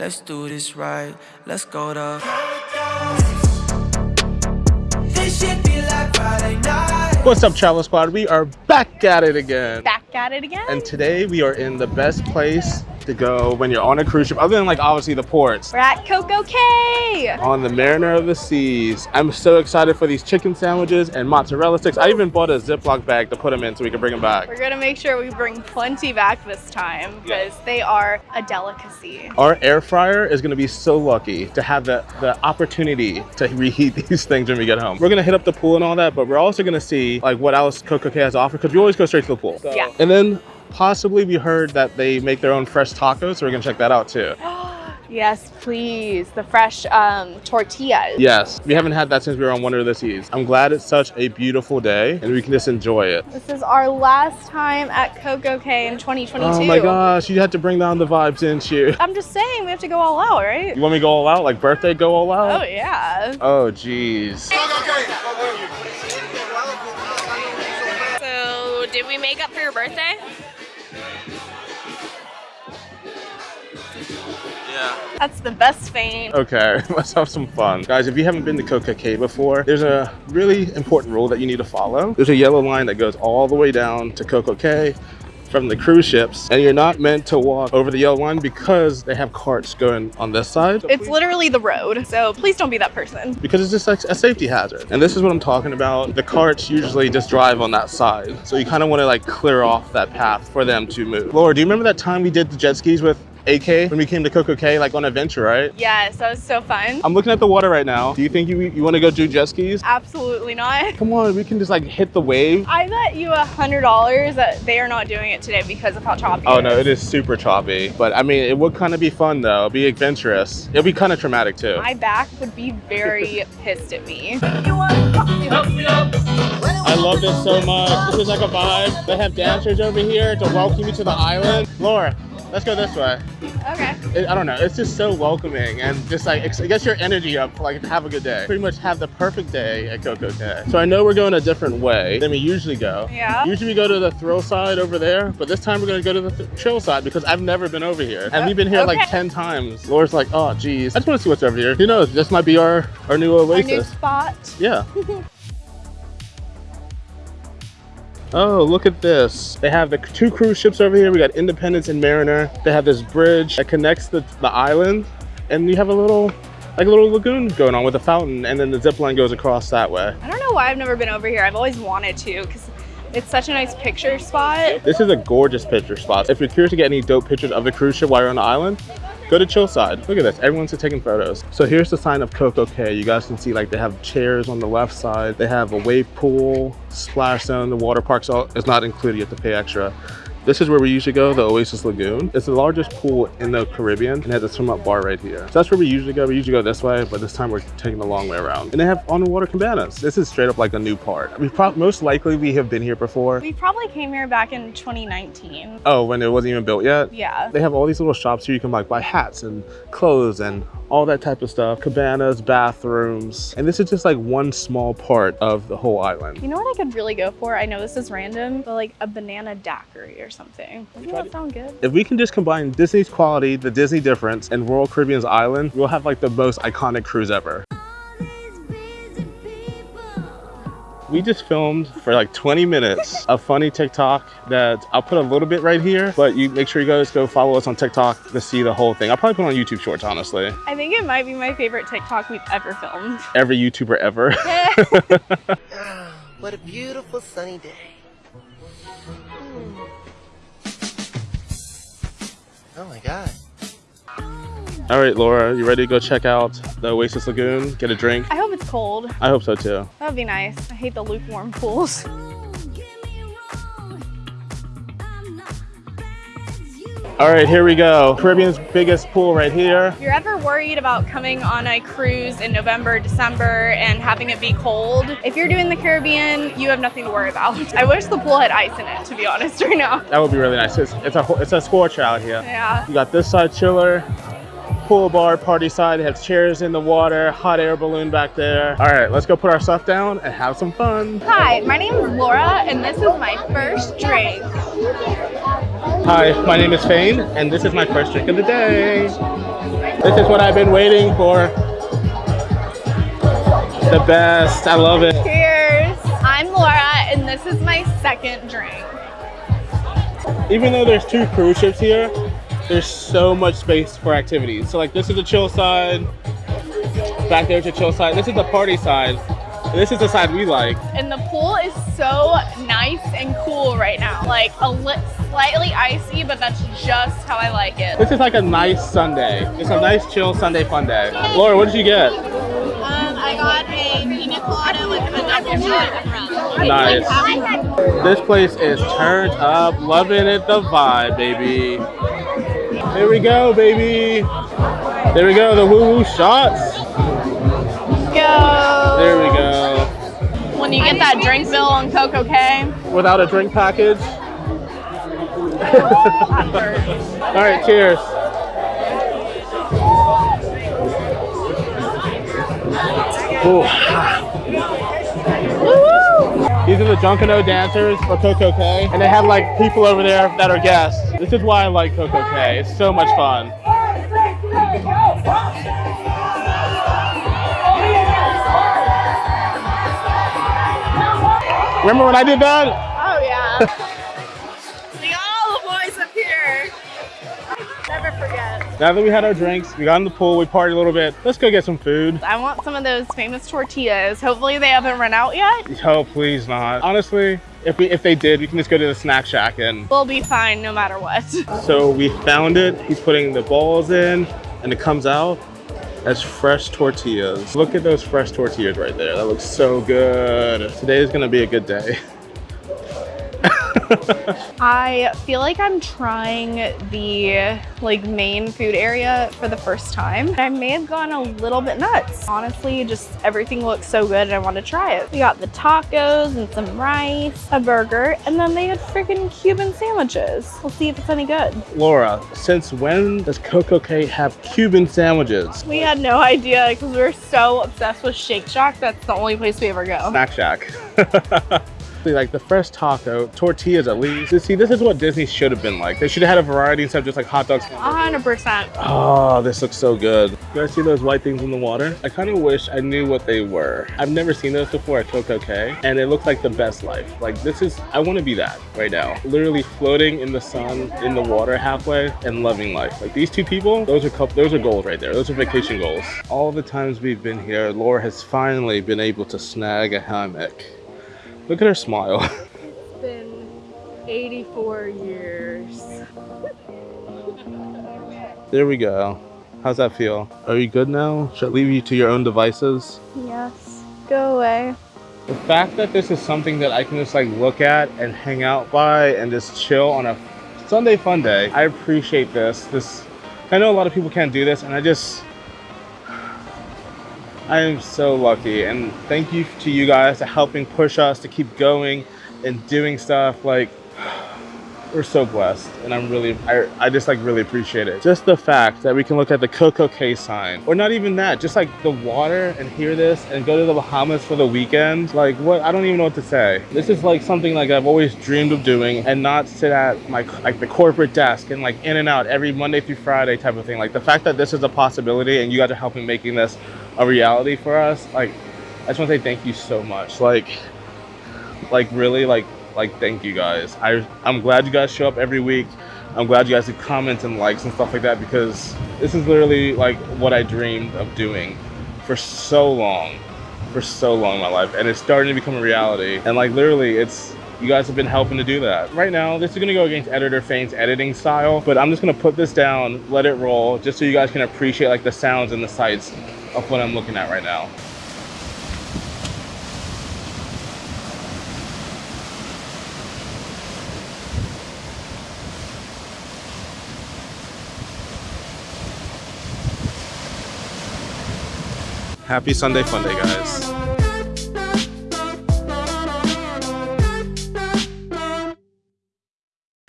Let's do this right. Let's go to This shit be like Friday night. What's up, Travel Squad? We are back at it again. Back at it again. And today we are in the best place to go when you're on a cruise ship, other than like obviously the ports. We're at Coco Cay. On the Mariner of the Seas. I'm so excited for these chicken sandwiches and mozzarella sticks. I even bought a Ziploc bag to put them in so we can bring them back. We're gonna make sure we bring plenty back this time because they are a delicacy. Our air fryer is gonna be so lucky to have the, the opportunity to reheat these things when we get home. We're gonna hit up the pool and all that, but we're also gonna see like what else Coco Cay has to offer because we always go straight to the pool. Yeah. And then possibly we heard that they make their own fresh tacos, so we're gonna check that out too. Yes, please. The fresh um, tortillas. Yes, we haven't had that since we were on Wonder of the Seas. I'm glad it's such a beautiful day and we can just enjoy it. This is our last time at Coco Cay in 2022. Oh my gosh, you had to bring down the vibes, didn't you? I'm just saying, we have to go all out, right? You want me to go all out? Like birthday go all out? Oh, yeah. Oh, jeez. So, did we make up for your birthday? That's the best feint. Okay, let's have some fun. Guys, if you haven't been to Coco Cay before, there's a really important rule that you need to follow. There's a yellow line that goes all the way down to Coco Cay from the cruise ships, and you're not meant to walk over the yellow line because they have carts going on this side. It's literally the road, so please don't be that person. because it's just like a safety hazard. And this is what I'm talking about. The carts usually just drive on that side. So you kind of want to like clear off that path for them to move. Laura, do you remember that time we did the jet skis with AK when we came to Coco Cay, like on adventure, right? Yes, that was so fun. I'm looking at the water right now. Do you think you, you want to go do jet skis? Absolutely not. Come on, we can just like hit the wave. I bet you a hundred dollars that they are not doing it today because of how choppy. Oh no, it is super choppy. But I mean, it would kind of be fun though, be adventurous. It'll be kind of traumatic too. My back would be very pissed at me. I love this so much. This is like a vibe. They have dancers over here to welcome you to the island. Laura, let's go this way. Okay. It, I don't know. It's just so welcoming and just like it gets your energy up for like have a good day. Pretty much have the perfect day at Coco Cay. So I know we're going a different way than we usually go. Yeah. Usually we go to the thrill side over there, but this time we're gonna go to the th chill side because I've never been over here. And we've been here like 10 times. Laura's like, oh geez. I just wanna see what's over here. Who knows? This might be our, our new Our new oasis. spot. Yeah. Oh, look at this. They have the two cruise ships over here. We got Independence and Mariner. They have this bridge that connects the, the island. And you have a little, like a little lagoon going on with a fountain. And then the zip line goes across that way. I don't know why I've never been over here. I've always wanted to because it's such a nice picture spot. This is a gorgeous picture spot. If you're curious to get any dope pictures of the cruise ship while you're on the island, go to Chillside. Look at this, everyone's taking photos. So here's the sign of Coco Cay. You guys can see like they have chairs on the left side. They have a wave pool, splash zone, the water park's all, is not included, you have to pay extra. This is where we usually go, the Oasis Lagoon. It's the largest pool in the Caribbean and it has a swim up bar right here. So that's where we usually go. We usually go this way, but this time we're taking the long way around. And they have on the water cabanas. This is straight up like a new part. We most likely we have been here before. We probably came here back in 2019. Oh, when it wasn't even built yet? Yeah. They have all these little shops here you can like buy hats and clothes and all that type of stuff. Cabanas, bathrooms. And this is just like one small part of the whole island. You know what I could really go for? I know this is random, but like a banana daiquiri or something. Doesn't that sound good? If we can just combine Disney's quality, the Disney difference, and Royal Caribbean's island, we'll have like the most iconic cruise ever. We just filmed for like 20 minutes a funny TikTok that I'll put a little bit right here, but you make sure you guys go follow us on TikTok to see the whole thing. I'll probably put it on YouTube Shorts, honestly. I think it might be my favorite TikTok we've ever filmed. Every YouTuber ever. What a beautiful sunny day. Hmm. Oh my god. All right, Laura, you ready to go check out the Oasis Lagoon, get a drink? I hope it's cold. I hope so too. That would be nice. I hate the lukewarm pools. All right, here we go. Caribbean's biggest pool right here. If you're ever worried about coming on a cruise in November, December, and having it be cold, if you're doing the Caribbean, you have nothing to worry about. I wish the pool had ice in it, to be honest, right now. That would be really nice. It's, it's a it's a scorcher out here. Yeah. You got this side chiller, pool bar, party side. They have chairs in the water, hot air balloon back there. All right, let's go put our stuff down and have some fun. Hi, my name is Laura, and this is my first drink. Hi, my name is Fane, and this is my first drink of the day. This is what I've been waiting for. The best. I love it. Cheers. I'm Laura, and this is my second drink. Even though there's two cruise ships here, there's so much space for activities. So like this is the chill side. Back there's the chill side. This is the party side. And this is the side we like. And the pool is so nice and cool right now. Like a li- slightly icy, but that's just how I like it. This is like a nice Sunday. It's a nice chill Sunday fun day. Laura, what did you get? Um, I got a pina colada with a double shot of rum. Nice. This place is turned up, loving it, the vibe, baby. Here we go, baby. There we go, the woo woo shots. Go. There we go. When you get that drink bill on Coco Cay. Without a drink package. All right, cheers. Ooh. These are the Junkanoo dancers for Coco Cay, and they have like people over there that are guests. This is why I like Coco Cay. It's so much fun. Remember when I did that? Now that we had our drinks, we got in the pool, we partied a little bit. Let's go get some food. I want some of those famous tortillas. Hopefully they haven't run out yet. Oh, please not. Honestly, if we if they did, we can just go to the snack shack and We'll be fine no matter what. so we found it. He's putting the balls in and it comes out as fresh tortillas. Look at those fresh tortillas right there. That looks so good. Today is gonna be a good day. I feel like I'm trying the like main food area for the first time. I may have gone a little bit nuts. Honestly, just everything looks so good and I want to try it. We got the tacos and some rice, a burger, and then they had freaking Cuban sandwiches. We'll see if it's any good. Laura, since when does Coco Cay have Cuban sandwiches? We had no idea because we are so obsessed with Shake Shack. That's the only place we ever go. Snack Shack. See, like the fresh taco, tortillas at least. You see, this is what Disney should have been like. They should have had a variety instead of just like hot dogs. 100%. Oh, ah, this looks so good. You guys see those white things in the water? I kind of wish I knew what they were. I've never seen those before at Coco Cay, and it looks like the best life. Like this is, I want to be that right now. Literally floating in the sun, in the water halfway, and loving life. Like these two people, those are couple, those are goals right there. Those are vacation goals. All the times we've been here, Laura has finally been able to snag a hammock. Look at her smile. It's been 84 years. there we go. How's that feel? Are you good now? Should I leave you to your own devices? Yes. Go away. The fact that this is something that I can just like look at and hang out by and just chill on a Sunday fun day, I appreciate this. This, I know a lot of people can't do this, and I just, I am so lucky. And thank you to you guys for helping push us to keep going and doing stuff. Like, we're so blessed and i'm really I, I just like really appreciate it just the fact that we can look at the coco cay sign or not even that just like the water and hear this and go to the bahamas for the weekend like what i don't even know what to say this is like something like i've always dreamed of doing and not sit at my like the corporate desk and like in and out every monday through friday type of thing like the fact that this is a possibility and you guys are helping making this a reality for us like i just want to say thank you so much. Like like really like like thank you guys. I i'm glad you guys show up every week. I'm glad you guys do comments and likes and stuff like that because this is literally like what i dreamed of doing for so long for so long in my life and it's starting to become a reality. And like literally it's you guys have been helping to do that. Right now this is to go against editor fane's editing style but i'm just to put this down let it roll just so you guys can appreciate like the sounds and the sights of what i'm looking at right now Happy Sunday Fun Day, guys.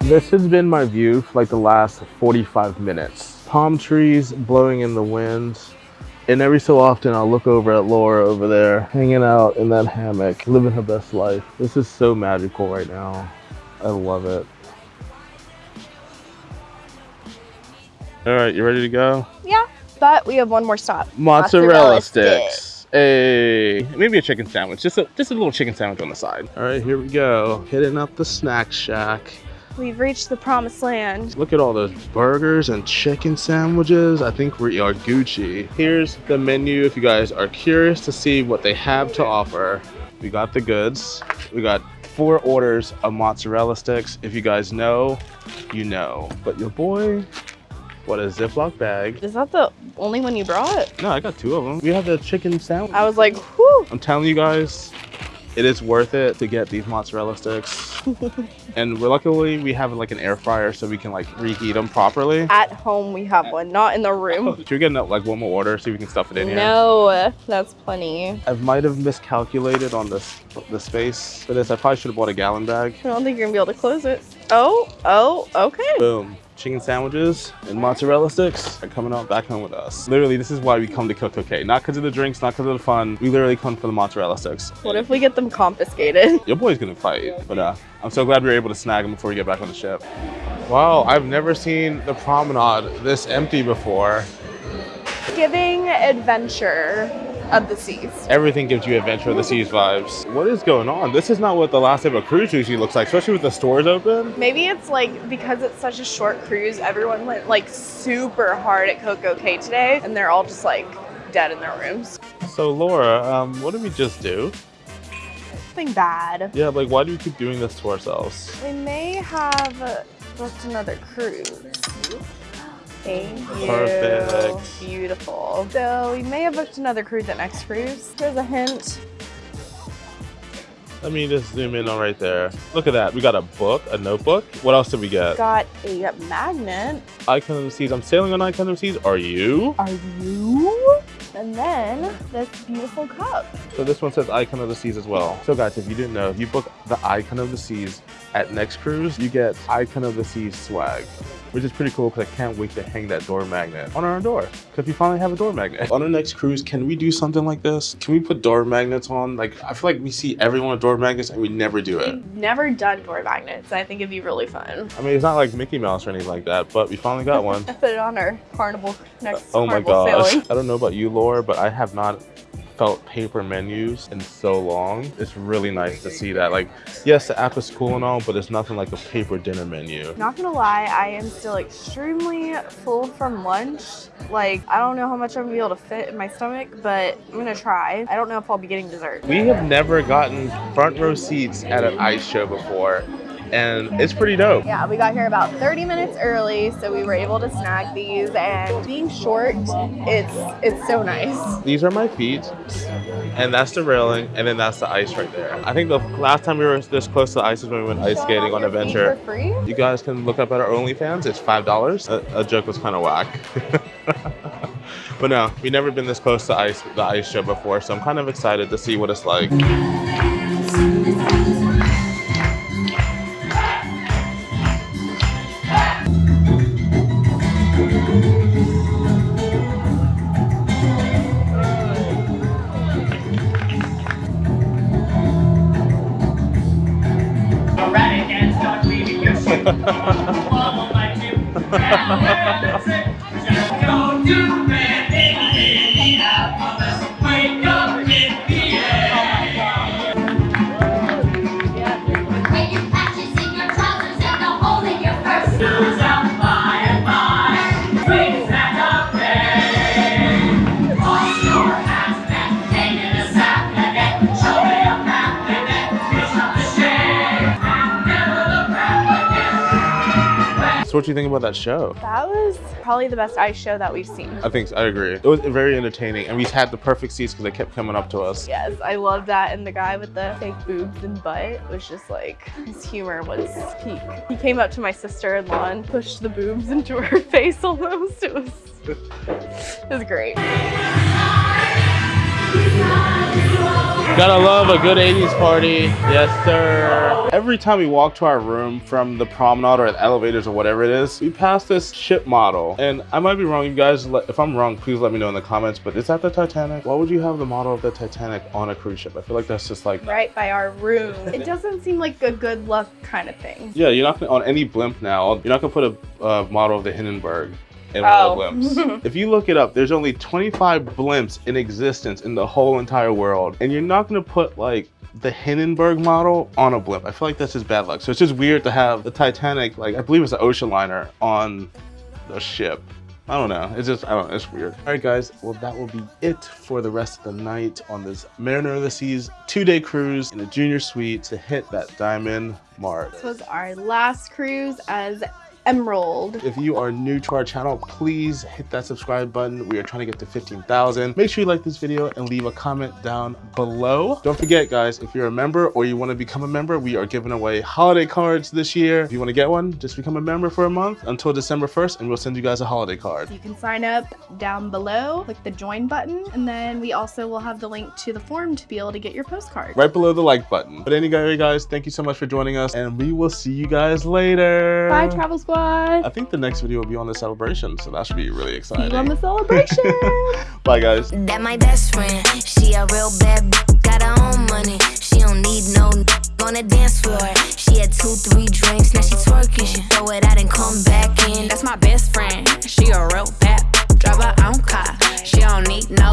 This has been my view for like the last 45 minutes. Palm trees blowing in the wind. And every so often I'll look over at Laura over there, hanging out in that hammock, living her best life. This is so magical right now. I love it. All right, you ready to go? Yeah, but we have one more stop. Mozzarella, sticks. Hey, maybe a chicken sandwich. Just a just a little chicken sandwich on the side. All right, here we go. Hitting up the snack shack. We've reached the promised land. Look at all those burgers and chicken sandwiches. I think we are Gucci. Here's the menu if you guys are curious to see what they have to offer. We got the goods. We got four orders of mozzarella sticks. If you guys know, you know. But your boy, what a Ziploc bag. Is that the only one you brought? No, I got two of them. We have the chicken sandwich. I was like, whew. I'm telling you guys, it is worth it to get these mozzarella sticks. and we're luckily we have like an air fryer so we can like reheat them properly. At home, we have one, not in the room. Should we get like one more order so we can stuff it in here? No, that's plenty. I might have miscalculated on this the space for this. I probably should have bought a gallon bag. I don't think you're gonna be able to close it. Oh, oh, okay. Boom. Chicken sandwiches and mozzarella sticks are coming out back home with us. Literally, this is why we come to Coco Cay. Not because of the drinks, not because of the fun. We literally come for the mozzarella sticks. What if we get them confiscated? Your boy's gonna fight, but uh, I'm so glad we were able to snag them before we get back on the ship. Wow, I've never seen the promenade this empty before. Giving adventure of the seas. Everything gives you Adventure of the Seas vibes. What is going on? This is not what the last day of a cruise usually looks like, especially with the stores open. Maybe it's like because it's such a short cruise, everyone went like super hard at Coco Cay today, and they're all just like dead in their rooms. So Laura, um, what did we just do? Something bad. Yeah, like why do we keep doing this to ourselves? We may have booked another cruise. Thank you. Perfect. Beautiful. So we may have booked another cruise at next cruise. Here's a hint. Let me just zoom in on right there. Look at that. We got a book, a notebook. What else did we get? Got a magnet. Icon of the Seas. I'm sailing on Icon of the Seas. Are you? Are you? And then this beautiful cup. So this one says Icon of the Seas as well. So guys, if you didn't know, if you book the Icon of the Seas at next cruise, you get Icon of the Seas swag. Which is pretty cool because I can't wait to hang that door magnet on our door. Because we finally have a door magnet. On our next cruise, can we do something like this? Can we put door magnets on? Like, I feel like we see everyone with door magnets and we never do it. We've never done door magnets. I think it'd be really fun. I mean, it's not like Mickey Mouse or anything like that, but we finally got one. I put it on our carnival next Oh my gosh. sailing. I don't know about you, Laura, but I have not felt paper menus in so long. It's really nice to see that. Like, yes, the app is cool and all, but it's nothing like a paper dinner menu. Not gonna lie, I am still extremely full from lunch. Like, I don't know how much I'm gonna be able to fit in my stomach, but I'm gonna try. I don't know if I'll be getting dessert. We have never gotten front row seats at an ice show before, and it's pretty dope. Yeah, we got here about 30 minutes early, so we were able to snag these. And being short, it's it's so nice. These are my feet, and that's the railing, and then that's the ice right there. I think the last time we were this close to the ice is when we went ice skating on Adventure. For free? You guys can look up at our OnlyFans. It's five dollars. A, a joke was kind of whack, but no, we've never been this close to ice the ice show before, so I'm kind of excited to see what it's like. So what do you think about that show? That was probably the best ice show that we've seen. I think so. I agree. It was very entertaining, and we had the perfect seats because they kept coming up to us. Yes, I love that. And the guy with the fake boobs and butt was just like, his humor was peak. He came up to my sister-in-law and pushed the boobs into her face almost. It was, it was great. Gotta love a good 80s party. Yes, sir. Every time we walk to our room from the promenade or the elevators or whatever it is, we pass this ship model. And I might be wrong, you guys. If I'm wrong, please let me know in the comments. But is that the Titanic? Why would you have the model of the Titanic on a cruise ship? I feel like that's just like. Right by our room. It doesn't seem like a good luck kind of thing. Yeah, you're not gonna, on any blimp now. You're not gonna put a uh, model of the Hindenburg of Oh. the blimps. if you look it up, there's only 25 blimps in existence in the whole entire world. And you're not gonna put like the Hindenburg model on a blimp. I feel like that's just bad luck. So it's just weird to have the Titanic, like I believe it's an ocean liner, on the ship. I don't know. It's just, I don't know. It's weird. All right, guys. Well, that will be it for the rest of the night on this Mariner of the Seas two-day cruise in a junior suite to hit that diamond mark. This was our last cruise as Emerald. If you are new to our channel, please hit that subscribe button. We are trying to get to 15,000. Make sure you like this video and leave a comment down below. Don't forget, guys, if you're a member or you want to become a member, we are giving away holiday cards this year. If you want to get one, just become a member for a month until December 1st, and we'll send you guys a holiday card. You can sign up down below, click the join button, and then we also will have the link to the form to be able to get your postcard. Right below the like button. But anyway, guys, thank you so much for joining us, and we will see you guys later. Bye, Travel Squad. Squad. I think the next video will be on the celebration, so that should be really exciting. See you on the celebration. Bye, guys. That my best friend. She a real bad got her own money. She don't need no on the dance floor. She had two, three drinks, now she twerking. She throw it out and come back in. That's my best friend. She a real bad drive her own car. She don't need no